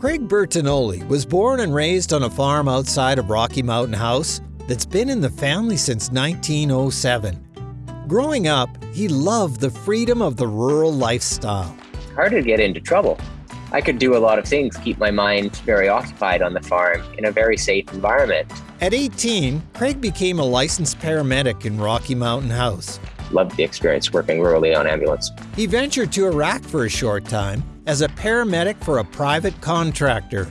Craig Bertinoli was born and raised on a farm outside of Rocky Mountain House that's been in the family since 1907. Growing up, he loved the freedom of the rural lifestyle. Hard to get into trouble. I could do a lot of things, keep my mind very occupied on the farm in a very safe environment. At 18, Craig became a licensed paramedic in Rocky Mountain House. Loved the experience working rurally on ambulance. He ventured to Iraq for a short time as a paramedic for a private contractor.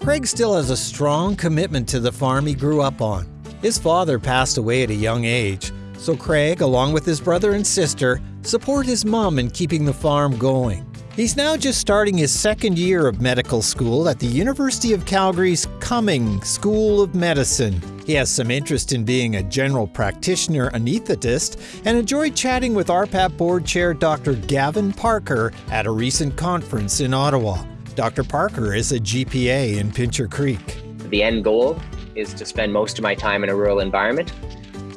Craig still has a strong commitment to the farm he grew up on. His father passed away at a young age, so Craig, along with his brother and sister, support his mom in keeping the farm going. He's now just starting his second year of medical school at the University of Calgary's Cumming School of Medicine. He has some interest in being a general practitioner anesthetist and enjoyed chatting with RPAP board chair Dr. Gavin Parker at a recent conference in Ottawa. Dr. Parker is a GPA in Pincher Creek. The end goal is to spend most of my time in a rural environment.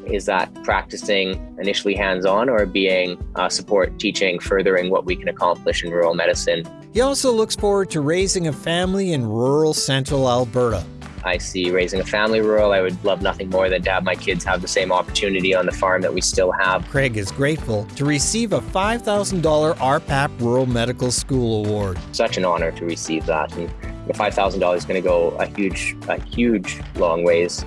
Is that practicing initially hands on or being uh, support teaching, furthering what we can accomplish in rural medicine? He also looks forward to raising a family in rural central Alberta. I see raising a family rural. I would love nothing more than to have my kids have the same opportunity on the farm that we still have. Craig is grateful to receive a $5,000 RPAP Rural Medical School Award. Such an honor to receive that. And the $5,000 is going to go a huge, a huge long ways.